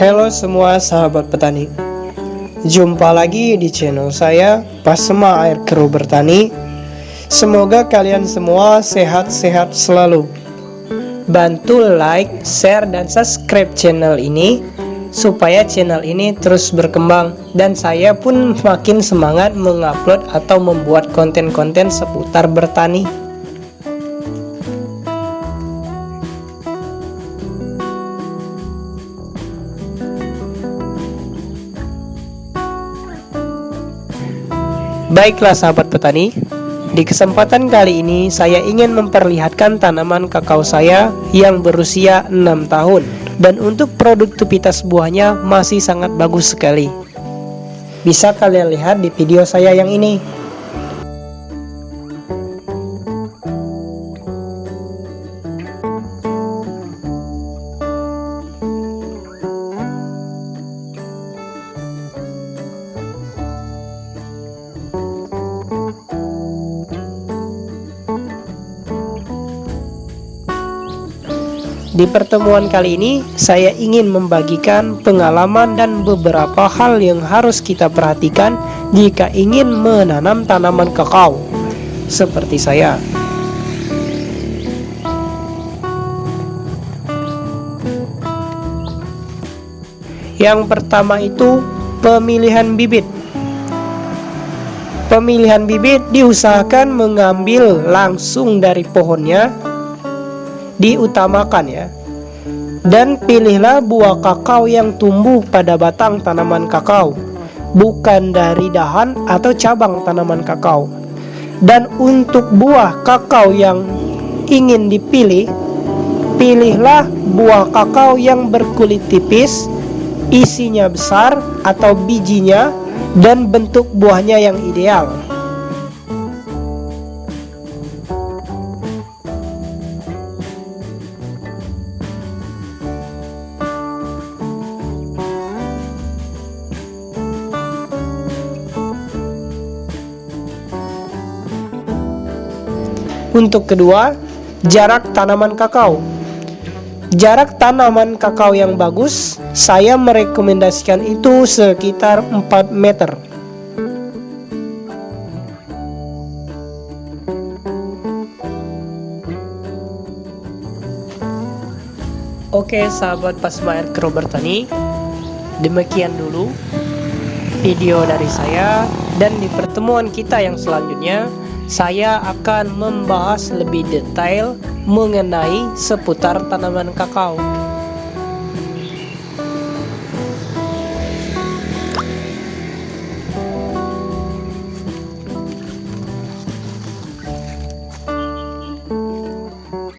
Halo semua sahabat petani. Jumpa lagi di channel saya Pasma Air Keru Bertani. Semoga kalian semua sehat-sehat selalu. Bantu like, share, dan subscribe channel ini Supaya channel ini terus berkembang Dan saya pun makin semangat mengupload atau membuat konten-konten seputar bertani Baiklah sahabat petani, di kesempatan kali ini saya ingin memperlihatkan tanaman kakao saya yang berusia 6 tahun dan untuk produktivitas buahnya masih sangat bagus sekali. Bisa kalian lihat di video saya yang ini. Di pertemuan kali ini, saya ingin membagikan pengalaman dan beberapa hal yang harus kita perhatikan jika ingin menanam tanaman kakao, seperti saya. Yang pertama itu pemilihan bibit. Pemilihan bibit diusahakan mengambil langsung dari pohonnya diutamakan ya. Dan pilihlah buah kakao yang tumbuh pada batang tanaman kakao, bukan dari dahan atau cabang tanaman kakao. Dan untuk buah kakao yang ingin dipilih, pilihlah buah kakao yang berkulit tipis, isinya besar atau bijinya dan bentuk buahnya yang ideal. Untuk kedua, jarak tanaman kakao. Jarak tanaman kakao yang bagus, saya merekomendasikan itu sekitar 4 meter. Oke sahabat Pasma Air Bertani Demikian dulu video dari saya Dan di pertemuan kita yang selanjutnya saya akan membahas lebih detail mengenai seputar tanaman kakao.